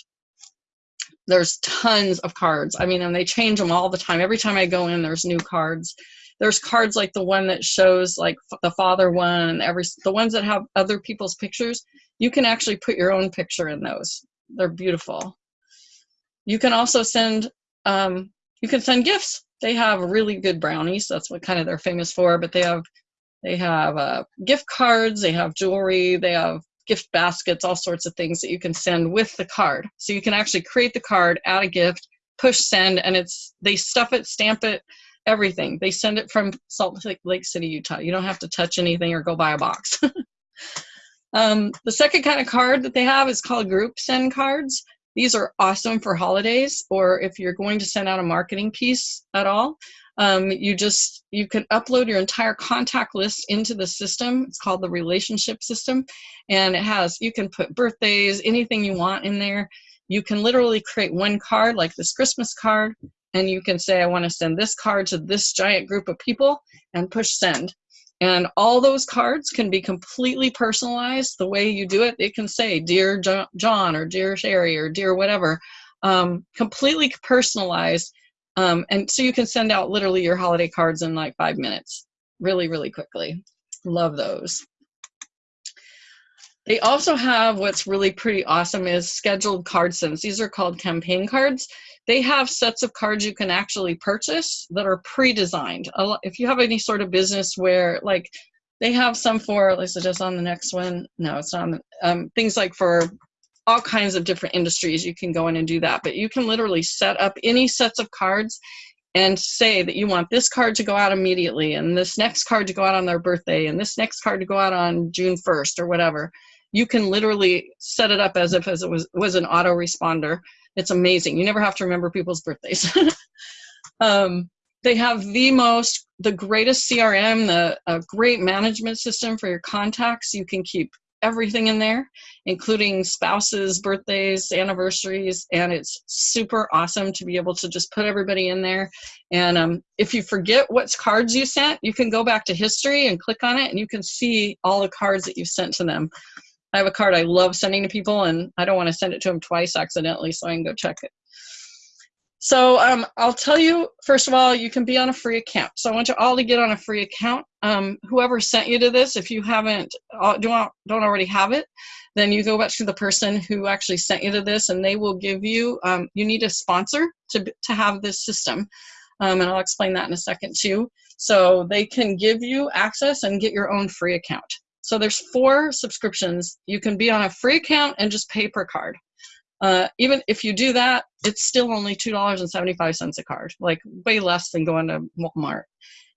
There's tons of cards. I mean, and they change them all the time. Every time I go in, there's new cards. There's cards like the one that shows like the father one and every the ones that have other people's pictures you can actually put your own picture in those. They're beautiful. You can also send um, you can send gifts. They have really good brownies. That's what kind of they're famous for but they have they have uh, gift cards they have jewelry they have gift baskets all sorts of things that you can send with the card so you can actually create the card add a gift push send and it's they stuff it stamp it everything. They send it from Salt Lake City, Utah. You don't have to touch anything or go buy a box. [LAUGHS] um, the second kind of card that they have is called group send cards. These are awesome for holidays or if you're going to send out a marketing piece at all. Um, you just you can upload your entire contact list into the system it's called the relationship system and it has you can put birthdays anything you want in there you can literally create one card like this christmas card and you can say, I want to send this card to this giant group of people and push send. And all those cards can be completely personalized the way you do it. It can say, Dear John or Dear Sherry or Dear whatever, um, completely personalized. Um, and so you can send out literally your holiday cards in like five minutes, really, really quickly. Love those. They also have what's really pretty awesome is scheduled card sends. These are called campaign cards they have sets of cards you can actually purchase that are pre-designed. If you have any sort of business where like they have some for, let's just on the next one. No, it's not. Um, things like for all kinds of different industries, you can go in and do that. But you can literally set up any sets of cards and say that you want this card to go out immediately and this next card to go out on their birthday and this next card to go out on June 1st or whatever, you can literally set it up as if as it was, was an autoresponder. It's amazing. You never have to remember people's birthdays. [LAUGHS] um, they have the most, the greatest CRM, the a great management system for your contacts. You can keep everything in there, including spouses, birthdays, anniversaries, and it's super awesome to be able to just put everybody in there. And um, if you forget what cards you sent, you can go back to history and click on it, and you can see all the cards that you've sent to them. I have a card I love sending to people, and I don't want to send it to them twice accidentally, so I can go check it. So um, I'll tell you, first of all, you can be on a free account. So I want you all to get on a free account. Um, whoever sent you to this, if you haven't, uh, don't, don't already have it, then you go back to the person who actually sent you to this and they will give you, um, you need a sponsor to, to have this system. Um, and I'll explain that in a second too. So they can give you access and get your own free account. So there's four subscriptions. You can be on a free account and just pay per card. Uh, even if you do that, it's still only $2.75 a card, like way less than going to Walmart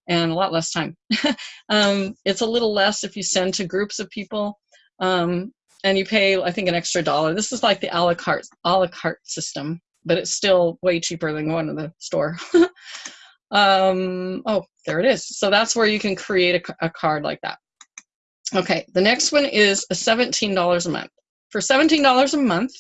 and a lot less time. [LAUGHS] um, it's a little less if you send to groups of people um, and you pay, I think, an extra dollar. This is like the a la carte, a la carte system, but it's still way cheaper than going to the store. [LAUGHS] um, oh, there it is. So that's where you can create a, a card like that. Okay, the next one is a $17 a month. For $17 a month,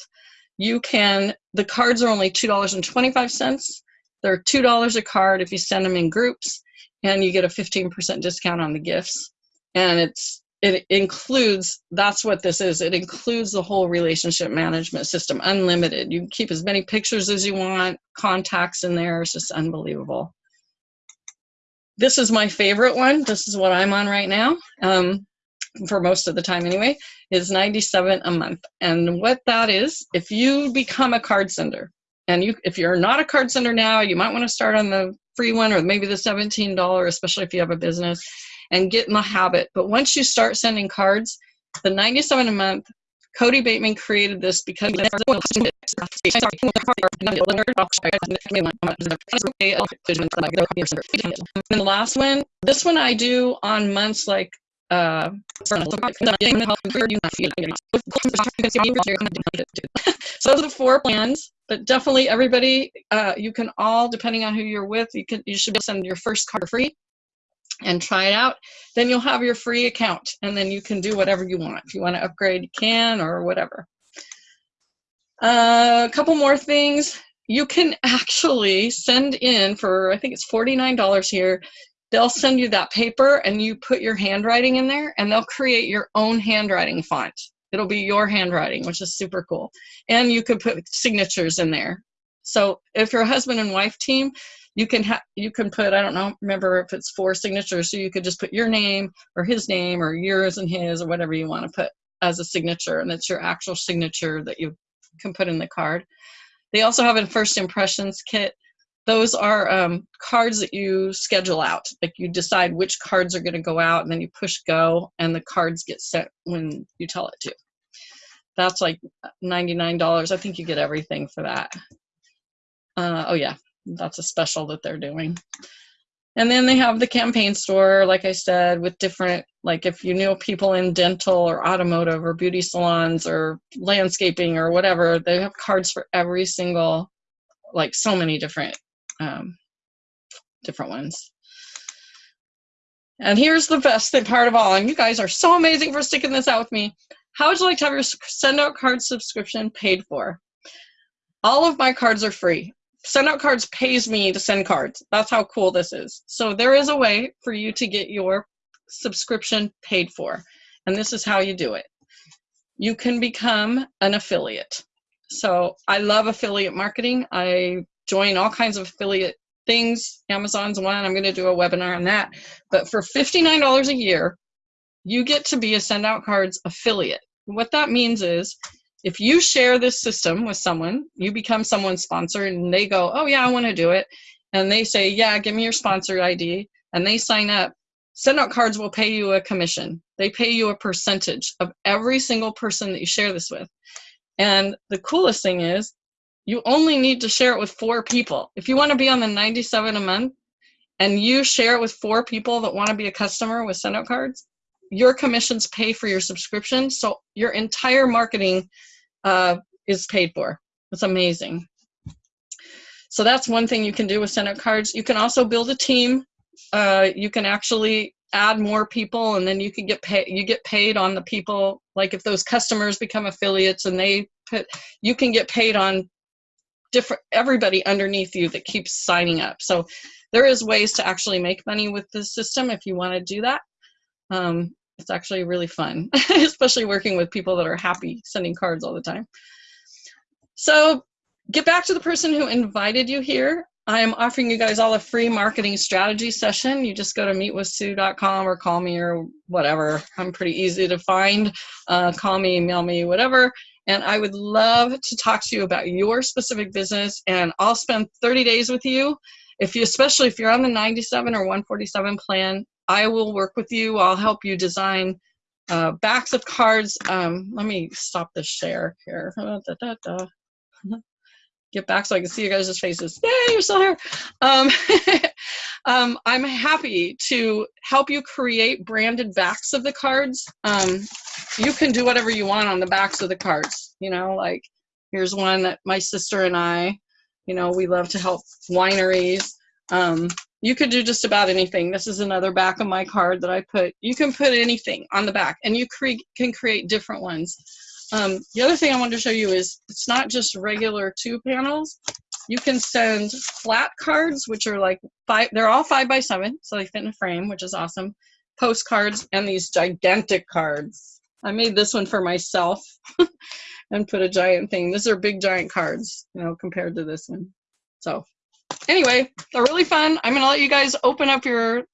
you can, the cards are only $2.25. They're $2 a card if you send them in groups, and you get a 15% discount on the gifts. And it's it includes, that's what this is, it includes the whole relationship management system, unlimited. You can keep as many pictures as you want, contacts in there, it's just unbelievable. This is my favorite one. This is what I'm on right now. Um, for most of the time anyway, is 97 a month. And what that is, if you become a card sender, and you if you're not a card sender now, you might want to start on the free one or maybe the $17, especially if you have a business, and get in the habit. But once you start sending cards, the 97 a month, Kody Bateman created this because and the last one, this one I do on months like so those are the four plans, but definitely everybody, uh, you can all, depending on who you're with, you can you should send your first card free and try it out. Then you'll have your free account, and then you can do whatever you want. If you want to upgrade, you can, or whatever. Uh, a couple more things. You can [LAUGHS] actually send in for, I think it's $49 here, they'll send you that paper and you put your handwriting in there and they'll create your own handwriting font. It'll be your handwriting, which is super cool. And you could put signatures in there. So if you're a husband and wife team, you can have you can put I don't know remember if it's four signatures so you could just put your name or his name or yours and his or whatever you want to put as a signature and it's your actual signature that you can put in the card. They also have a first impressions kit those are um, cards that you schedule out. Like you decide which cards are going to go out, and then you push go, and the cards get sent when you tell it to. That's like $99. I think you get everything for that. Uh, oh, yeah, that's a special that they're doing. And then they have the campaign store, like I said, with different, like if you know people in dental or automotive or beauty salons or landscaping or whatever, they have cards for every single, like so many different um, different ones. And here's the best thing part of all, and you guys are so amazing for sticking this out with me. How would you like to have your send out card subscription paid for? All of my cards are free. SendOutCards pays me to send cards. That's how cool this is. So there is a way for you to get your subscription paid for. And this is how you do it. You can become an affiliate. So I love affiliate marketing. I join all kinds of affiliate things. Amazon's one. I'm going to do a webinar on that. But for $59 a year, you get to be a SendOutCards affiliate. What that means is if you share this system with someone, you become someone's sponsor and they go, oh yeah, I want to do it. And they say, yeah, give me your sponsor ID. And they sign up. SendOutCards will pay you a commission. They pay you a percentage of every single person that you share this with. And the coolest thing is you only need to share it with four people. If you want to be on the 97 a month and you share it with four people that want to be a customer with SendOutCards, your commissions pay for your subscription. So your entire marketing uh, is paid for. It's amazing. So that's one thing you can do with SendOutCards. You can also build a team. Uh, you can actually add more people and then you can get paid you get paid on the people like if those customers become affiliates and they put you can get paid on different everybody underneath you that keeps signing up so there is ways to actually make money with this system if you want to do that um, it's actually really fun [LAUGHS] especially working with people that are happy sending cards all the time so get back to the person who invited you here I am offering you guys all a free marketing strategy session. You just go to meetwithsue.com or call me or whatever. I'm pretty easy to find. Uh, call me, email me, whatever. And I would love to talk to you about your specific business. And I'll spend 30 days with you. If you, especially if you're on the 97 or 147 plan, I will work with you. I'll help you design uh, backs of cards. Um, let me stop the share here. Da, da, da get back so I can see you guys' faces. Yay, you're still here. Um, [LAUGHS] um, I'm happy to help you create branded backs of the cards. Um, you can do whatever you want on the backs of the cards. You know, like here's one that my sister and I, you know, we love to help wineries. Um, you could do just about anything. This is another back of my card that I put. You can put anything on the back and you cre can create different ones. Um, the other thing I wanted to show you is it's not just regular two panels. You can send flat cards, which are like five, they're all five by seven, so they fit in a frame, which is awesome. Postcards and these gigantic cards. I made this one for myself [LAUGHS] and put a giant thing. These are big giant cards, you know, compared to this one. So anyway, they're really fun. I'm gonna let you guys open up your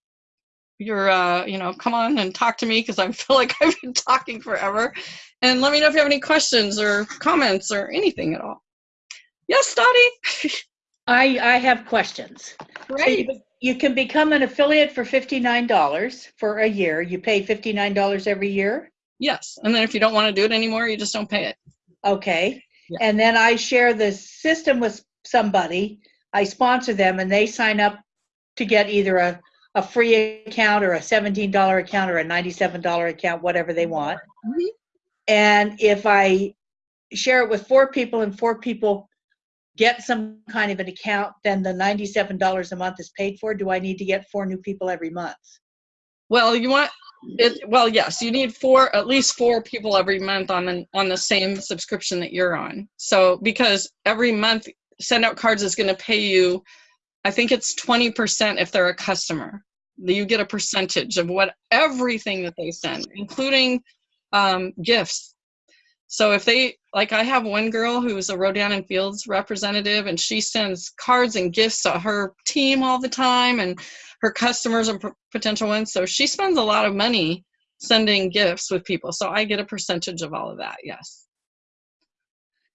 your uh, you know, come on and talk to me because I [LAUGHS] feel like I've been talking forever. And let me know if you have any questions or comments or anything at all. Yes, Dottie? I, I have questions. Great. So you, you can become an affiliate for $59 for a year. You pay $59 every year? Yes. And then if you don't want to do it anymore, you just don't pay it. Okay. Yeah. And then I share the system with somebody. I sponsor them and they sign up to get either a, a free account or a $17 account or a $97 account, whatever they want. Mm -hmm. And if I share it with four people and four people get some kind of an account, then the $97 a month is paid for. Do I need to get four new people every month? Well, you want it. Well, yes, you need four, at least four people every month on the on the same subscription that you're on. So because every month, SendOutCards is going to pay you. I think it's 20% if they're a customer. You get a percentage of what everything that they send, including um, gifts. So if they, like I have one girl who's a Rodan and Fields representative and she sends cards and gifts to her team all the time and her customers and potential ones. So she spends a lot of money sending gifts with people. So I get a percentage of all of that, yes.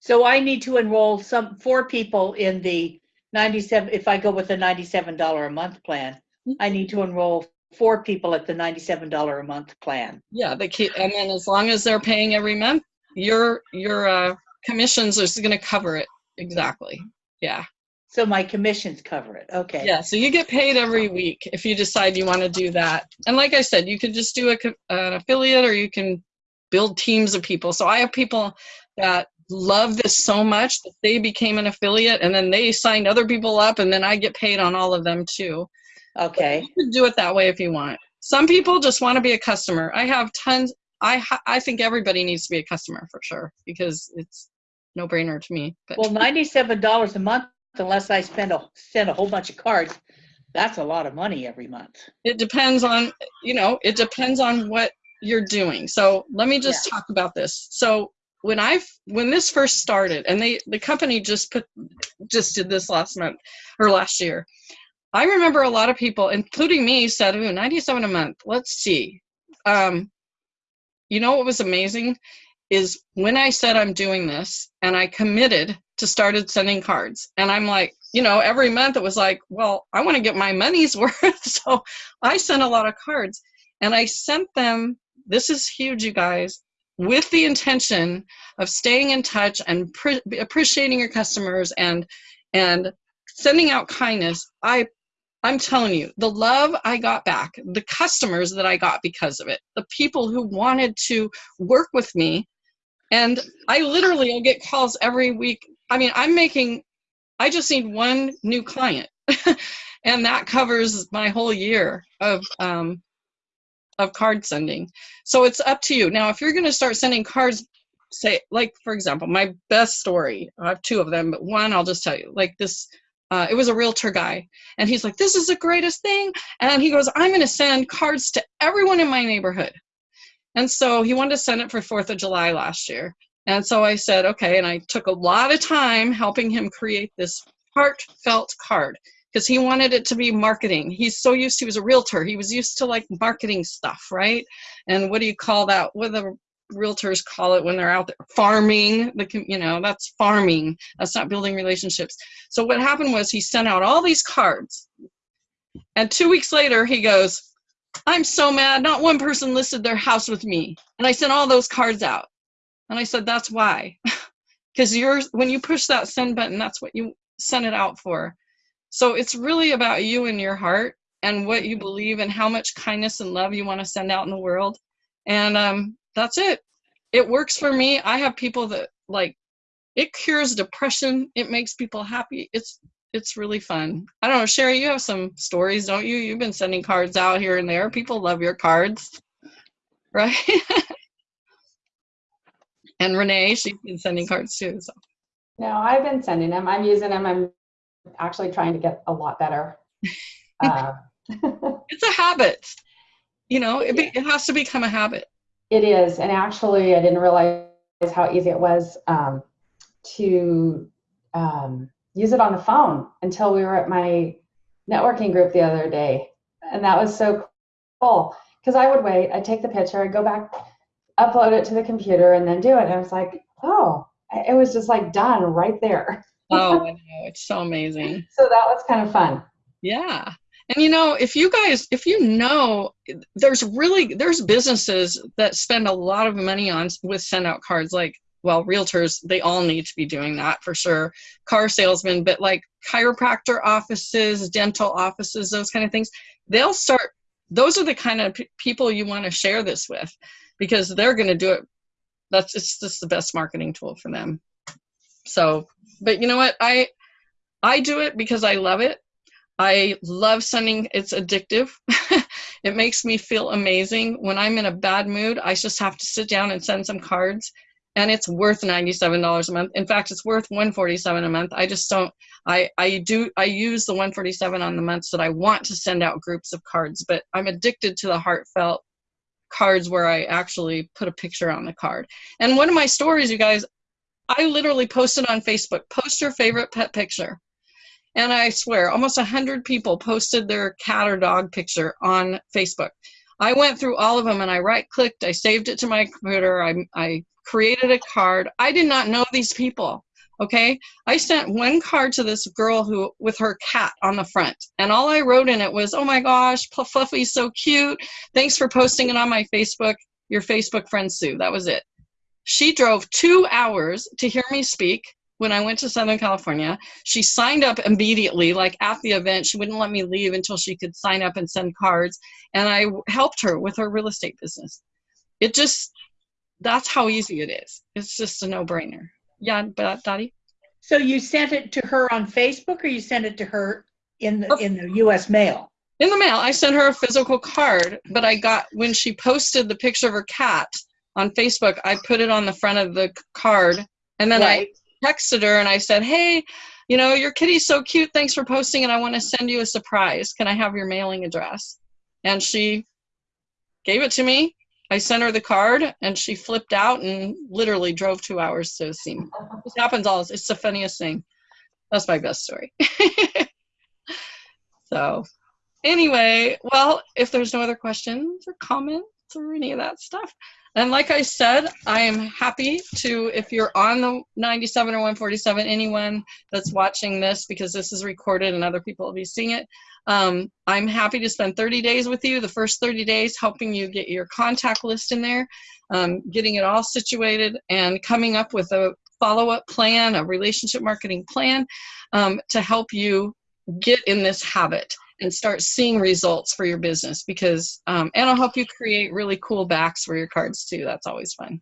So I need to enroll some four people in the 97, if I go with the $97 a month plan, mm-hmm. I need to enroll four people at the $97 a month plan. Yeah, they keep, and then as long as they're paying every month, your your uh, commissions is going to cover it exactly. Yeah. So my commissions cover it. Okay. Yeah. So you get paid every week if you decide you want to do that. And like I said, you could just do a, an affiliate or you can build teams of people. So I have people that love this so much that they became an affiliate and then they signed other people up and then I get paid on all of them too. Okay. But you can do it that way if you want. Some people just want to be a customer. I have tons. I I think everybody needs to be a customer for sure because it's no brainer to me. But. Well, ninety-seven dollars a month, unless I spend a send a whole bunch of cards, that's a lot of money every month. It depends on you know it depends on what you're doing. So let me just yeah. talk about this. So when I when this first started, and they the company just put just did this last month or last year. I remember a lot of people, including me, said, "Ooh, 97 a month. Let's see." Um, you know what was amazing is when I said I'm doing this and I committed to started sending cards, and I'm like, you know, every month it was like, well, I want to get my money's [LAUGHS] worth, so I sent a lot of cards, and I sent them. This is huge, you guys. with the intention of staying in touch and pre- appreciating your customers and and sending out kindness i i'm telling you the love i got back the customers that i got because of it the people who wanted to work with me and i literally i get calls every week i mean i'm making i just need one new client [LAUGHS] and that covers my whole year of um, of card sending. So it's up to you. Now, if you're going to start sending cards, say, like, for example, my best story, I have two of them, but one I'll just tell you, like this, uh, it was a realtor guy, and he's like, this is the greatest thing. And he goes, I'm going to send cards to everyone in my neighborhood. And so he wanted to send it for 4th of July last year. And so I said, okay. And I took a lot of time helping him create this heartfelt card because he wanted it to be marketing. He's so used, he was a realtor. He was used to like marketing stuff, right? And what do you call that? with the realtors call it when they're out there farming the you know that's farming that's not building relationships. So what happened was he sent out all these cards and two weeks later he goes i'm so mad not one person listed their house with me. And i sent all those cards out and i said that's why. [LAUGHS] Because you're when you push that send button that's what you send it out for. So it's really about you and your heart and what you believe and how much kindness and love you want to send out in the world. And um, that's it. It works for me. I have people that like it cures depression. It makes people happy. It's it's really fun. I don't know, Sherry, you have some stories, don't you? You've been sending cards out here and there. People love your cards, right? [LAUGHS] and Renee, she's been sending cards too. So. No, I've been sending them. I'm using them. I'm actually trying to get a lot better. [LAUGHS] Uh, [LAUGHS] it's a habit. You know, it, be, it has to become a habit. It is. And actually, I didn't realize how easy it was um, to um, use it on the phone until we were at my networking group the other day. And that was so cool because I would wait, I'd take the picture, I'd go back, upload it to the computer, and then do it. And I was like, oh, it was just like done right there oh, [LAUGHS] I know. It's so amazing. So that was kind of fun. Yeah. And you know, if you guys, if you know, there's really there's businesses that spend a lot of money on with SendOutCards. Like, well, realtors, they all need to be doing that for sure. Car salesmen, but like chiropractor offices, dental offices, those kind of things, they'll start. Those are the kind of people you want to share this with, because they're going to do it. That's it's just the best marketing tool for them. So but you know what? I I do it because I love it. I love sending. It's addictive. [LAUGHS] it makes me feel amazing. When I'm in a bad mood, I just have to sit down and send some cards, and it's worth ninety-seven dollars a month. In fact, it's worth one forty-seven a month. I just don't. I I do. I use the one forty-seven on the months that I want to send out groups of cards, but I'm addicted to the heartfelt cards where I actually put a picture on the card. And one of my stories, you guys, I literally posted on Facebook, post your favorite pet picture. And I swear, almost 100 people posted their cat or dog picture on Facebook. I went through all of them and I right clicked, I saved it to my computer, I, I created a card. I did not know these people. Okay, I sent one card to this girl who with her cat on the front, and all I wrote in it was, "Oh my gosh, Fluffy's so cute. Thanks for posting it on my Facebook. Your Facebook friend Sue." That was it. She drove two hours to hear me speak when I went to Southern California. She signed up immediately, like at the event. She wouldn't let me leave until she could sign up and send cards. And I helped her with her real estate business. It just, that's how easy it is. It's just a no brainer. Yeah, but Dottie? So you sent it to her on Facebook or you sent it to her in the, in the US mail? In the mail. I sent her a physical card, but I got, when she posted the picture of her cat, on Facebook, I put it on the front of the card, and then right. I texted her and I said, "Hey, you know your kitty's so cute. Thanks for posting it. I want to send you a surprise. Can I have your mailing address?" And she gave it to me. I sent her the card, and she flipped out and literally drove two hours to see me. This happens all. It's the funniest thing. That's my best story. [LAUGHS] so, anyway, well, if there's no other questions or comments or any of that stuff. And like I said, I am happy to, if you're on the 97 or 147, anyone that's watching this, because this is recorded and other people will be seeing it, um, I'm happy to spend 30 days with you, the first 30 days, helping you get your contact list in there, um, getting it all situated, and coming up with a follow-up plan, a relationship marketing plan um, to help you get in this habit and start seeing results for your business because um, and i'll help you create really cool backs for your cards too. That's always fun.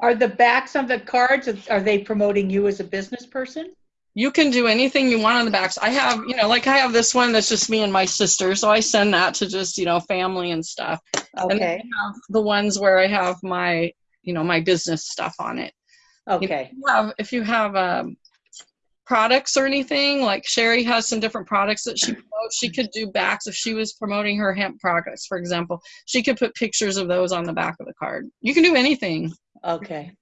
Are the backs of the cards, are they promoting you as a business person? you can do anything you want on the backs. I have you know like i have this one that's just me and my sister so i send that to just you know family and stuff. And Okay, have the ones where i have my you know my business stuff on it. Okay, If you have, if you have um, products or anything, like Sherry has some different products that she promotes, she could do backs if she was promoting her hemp products, for example. She could put pictures of those on the back of the card. You can do anything. okay.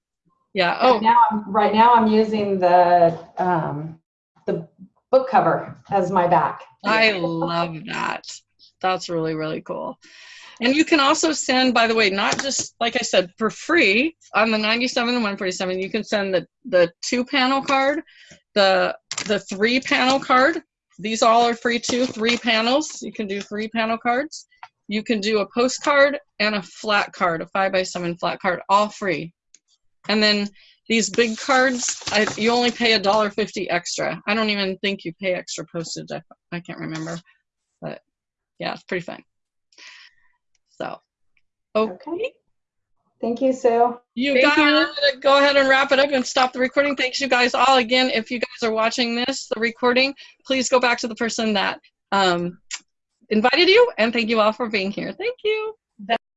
Yeah. Right Oh, now, I'm- right now I'm using the, um, the book cover as my back. I love that. That's really, really cool. And you can also send, by the way, not just like I said, for free on the 97 and 147, you can send the, the two panel card, the the three panel card. These all are free too, three panels. You can do three panel cards. You can do a postcard and a flat card, a five by seven flat card, all free. And then these big cards, I, you only pay a dollar fifty extra. I don't even think you pay extra postage. I, I can't remember, but yeah, it's pretty fun. So, okay, Okay. Thank you, Sue. you Thank got you. Gonna go ahead and wrap it up and stop the recording. Thanks, you guys all. Again, if you guys are watching this, the recording, please go back to the person that um, invited you, and thank you all for being here. Thank you.